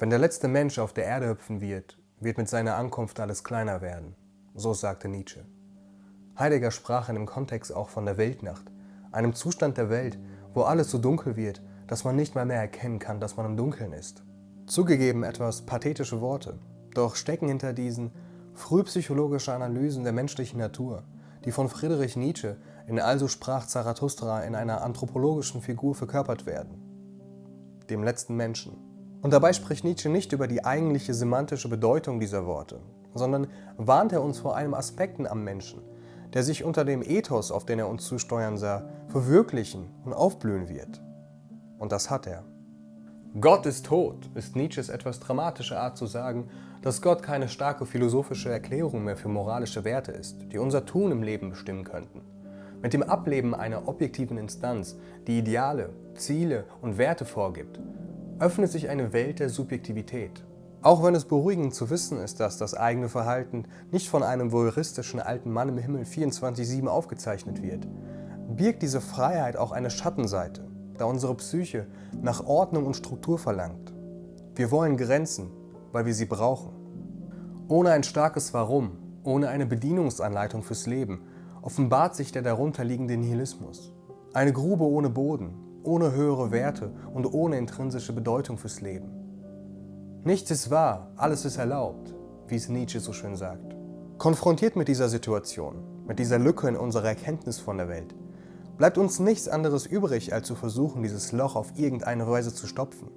Wenn der letzte Mensch auf der Erde hüpfen wird, wird mit seiner Ankunft alles kleiner werden. So sagte Nietzsche. Heidegger sprach in dem Kontext auch von der Weltnacht, einem Zustand der Welt, wo alles so dunkel wird, dass man nicht mal mehr erkennen kann, dass man im Dunkeln ist. Zugegeben etwas pathetische Worte, doch stecken hinter diesen frühpsychologische Analysen der menschlichen Natur, die von Friedrich Nietzsche in Also sprach Zarathustra in einer anthropologischen Figur verkörpert werden, dem letzten Menschen. Und dabei spricht Nietzsche nicht über die eigentliche semantische Bedeutung dieser Worte, sondern warnt er uns vor einem Aspekten am Menschen, der sich unter dem Ethos, auf den er uns zusteuern sah, verwirklichen und aufblühen wird. Und das hat er. Gott ist tot, ist Nietzsches etwas dramatische Art zu sagen, dass Gott keine starke philosophische Erklärung mehr für moralische Werte ist, die unser Tun im Leben bestimmen könnten. Mit dem Ableben einer objektiven Instanz, die Ideale, Ziele und Werte vorgibt, öffnet sich eine Welt der Subjektivität. Auch wenn es beruhigend zu wissen ist, dass das eigene Verhalten nicht von einem voyeuristischen alten Mann im Himmel 24-7 aufgezeichnet wird, birgt diese Freiheit auch eine Schattenseite, da unsere Psyche nach Ordnung und Struktur verlangt. Wir wollen Grenzen, weil wir sie brauchen. Ohne ein starkes Warum, ohne eine Bedienungsanleitung fürs Leben, offenbart sich der darunterliegende Nihilismus. Eine Grube ohne Boden, ohne höhere Werte und ohne intrinsische Bedeutung fürs Leben. Nichts ist wahr, alles ist erlaubt, wie es Nietzsche so schön sagt. Konfrontiert mit dieser Situation, mit dieser Lücke in unserer Erkenntnis von der Welt, bleibt uns nichts anderes übrig, als zu versuchen, dieses Loch auf irgendeine Weise zu stopfen.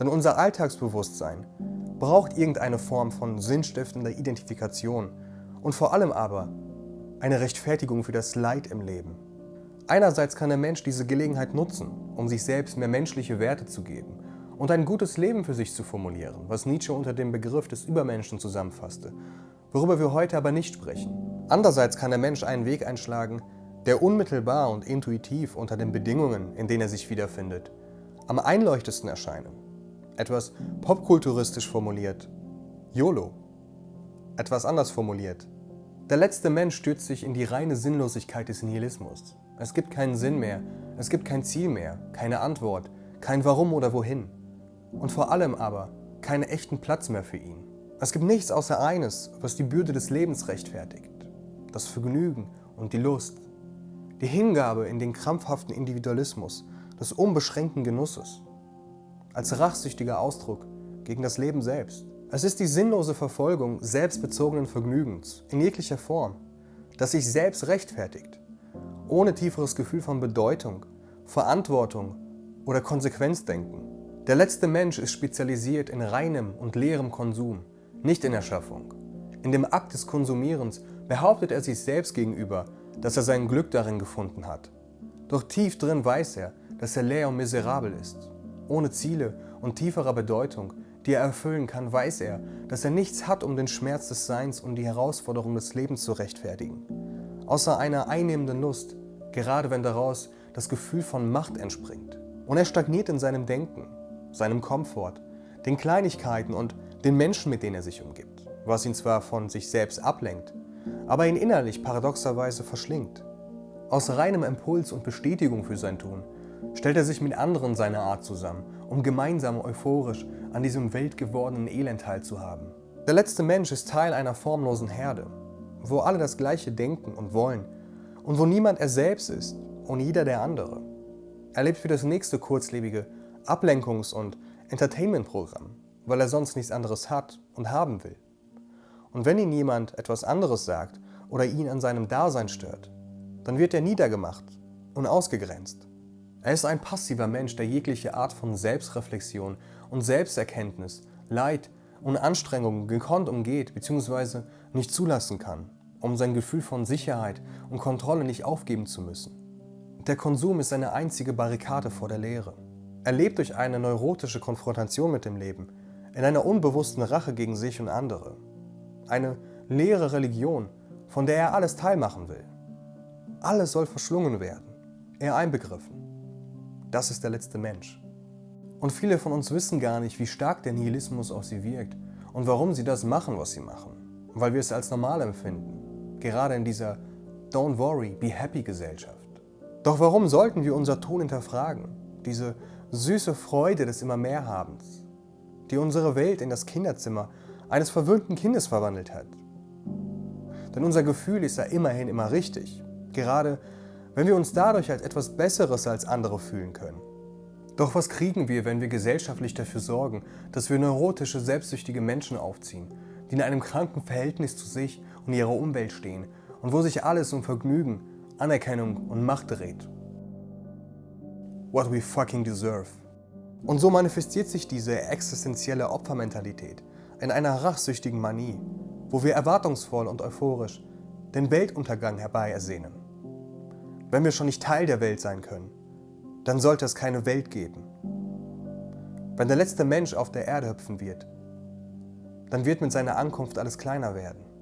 Denn unser Alltagsbewusstsein braucht irgendeine Form von sinnstiftender Identifikation und vor allem aber eine Rechtfertigung für das Leid im Leben. Einerseits kann der Mensch diese Gelegenheit nutzen, um sich selbst mehr menschliche Werte zu geben und ein gutes Leben für sich zu formulieren, was Nietzsche unter dem Begriff des Übermenschen zusammenfasste, worüber wir heute aber nicht sprechen. Andererseits kann der Mensch einen Weg einschlagen, der unmittelbar und intuitiv unter den Bedingungen, in denen er sich wiederfindet, am einleuchtesten erscheinen. Etwas popkulturistisch formuliert, YOLO. Etwas anders formuliert, der letzte Mensch stürzt sich in die reine Sinnlosigkeit des Nihilismus. Es gibt keinen Sinn mehr, es gibt kein Ziel mehr, keine Antwort, kein Warum oder Wohin. Und vor allem aber keinen echten Platz mehr für ihn. Es gibt nichts außer eines, was die Bürde des Lebens rechtfertigt. Das Vergnügen und die Lust. Die Hingabe in den krampfhaften Individualismus des unbeschränkten Genusses. Als rachsüchtiger Ausdruck gegen das Leben selbst. Es ist die sinnlose Verfolgung selbstbezogenen Vergnügens in jeglicher Form, das sich selbst rechtfertigt, ohne tieferes Gefühl von Bedeutung, Verantwortung oder Konsequenzdenken. Der letzte Mensch ist spezialisiert in reinem und leerem Konsum, nicht in Erschaffung. In dem Akt des Konsumierens behauptet er sich selbst gegenüber, dass er sein Glück darin gefunden hat. Doch tief drin weiß er, dass er leer und miserabel ist. Ohne Ziele und tieferer Bedeutung, die er erfüllen kann, weiß er, dass er nichts hat, um den Schmerz des Seins und die Herausforderung des Lebens zu rechtfertigen. Außer einer einnehmenden Lust, gerade wenn daraus das Gefühl von Macht entspringt. Und er stagniert in seinem Denken, seinem Komfort, den Kleinigkeiten und den Menschen, mit denen er sich umgibt, was ihn zwar von sich selbst ablenkt, aber ihn innerlich paradoxerweise verschlingt. Aus reinem Impuls und Bestätigung für sein Tun stellt er sich mit anderen seiner Art zusammen, um gemeinsam euphorisch an diesem weltgewordenen Elend teilzuhaben. Der letzte Mensch ist Teil einer formlosen Herde, wo alle das Gleiche denken und wollen und wo niemand er selbst ist und jeder der andere. Er lebt für das nächste kurzlebige Ablenkungs- und Entertainment-Programm, weil er sonst nichts anderes hat und haben will. Und wenn ihn jemand etwas anderes sagt oder ihn an seinem Dasein stört, dann wird er niedergemacht und ausgegrenzt. Er ist ein passiver Mensch, der jegliche Art von Selbstreflexion und Selbsterkenntnis, Leid und Anstrengungen gekonnt umgeht bzw. nicht zulassen kann, um sein Gefühl von Sicherheit und Kontrolle nicht aufgeben zu müssen. Der Konsum ist seine einzige Barrikade vor der Leere. Er lebt durch eine neurotische Konfrontation mit dem Leben, in einer unbewussten Rache gegen sich und andere eine leere Religion, von der er alles teilmachen will. Alles soll verschlungen werden, er einbegriffen. Das ist der letzte Mensch. Und viele von uns wissen gar nicht, wie stark der Nihilismus auf sie wirkt und warum sie das machen, was sie machen. Weil wir es als normal empfinden, gerade in dieser Don't worry, be happy Gesellschaft. Doch warum sollten wir unser Tun hinterfragen, diese süße Freude des immer mehr Habens? die unsere Welt in das Kinderzimmer eines verwöhnten Kindes verwandelt hat. Denn unser Gefühl ist ja immerhin immer richtig, gerade wenn wir uns dadurch als etwas Besseres als andere fühlen können. Doch was kriegen wir, wenn wir gesellschaftlich dafür sorgen, dass wir neurotische, selbstsüchtige Menschen aufziehen, die in einem kranken Verhältnis zu sich und ihrer Umwelt stehen und wo sich alles um Vergnügen, Anerkennung und Macht dreht? What we fucking deserve. Und so manifestiert sich diese existenzielle Opfermentalität in einer rachsüchtigen Manie, wo wir erwartungsvoll und euphorisch den Weltuntergang herbei ersehnen. Wenn wir schon nicht Teil der Welt sein können, dann sollte es keine Welt geben. Wenn der letzte Mensch auf der Erde hüpfen wird, dann wird mit seiner Ankunft alles kleiner werden.